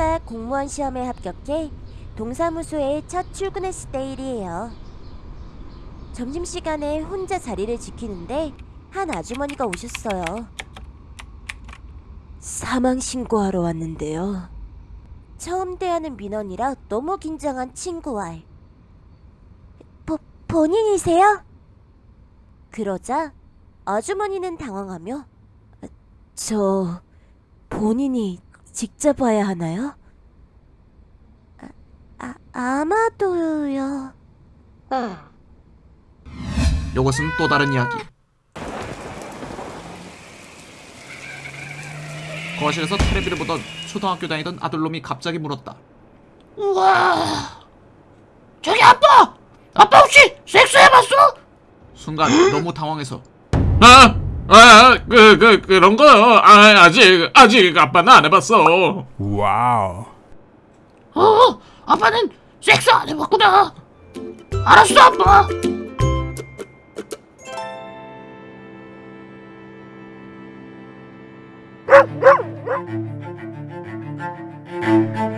아내가 공무원 시험에 합격해 동사무소에 첫 출근했을 때 일이에요. 점심시간에 혼자 자리를 지키는데 한 아주머니가 오셨어요. 사망 신고하러 왔는데요. 처음 대하는 민원이라 너무 긴장한 친구알. 보, 본인이세요? 그러자 아주머니는 당황하며 저 본인이 직접 와야 하나요? 아, 아 아마도요. 이것은 또 다른 이야기. 거실에서 테레비를 보던 초등학교 다니던 아들놈이 갑자기 물었다. 우와 저기 아빠 아빠 혹시 섹스해봤어? 순간 너무 당황해서 아, 아, 아, 그, 그, 그런 거, 아, 아직, 아직 아빠는 안 해봤어. Wow. 어, 아빠는 섹스 안 해봤구나. 알았어, 아빠.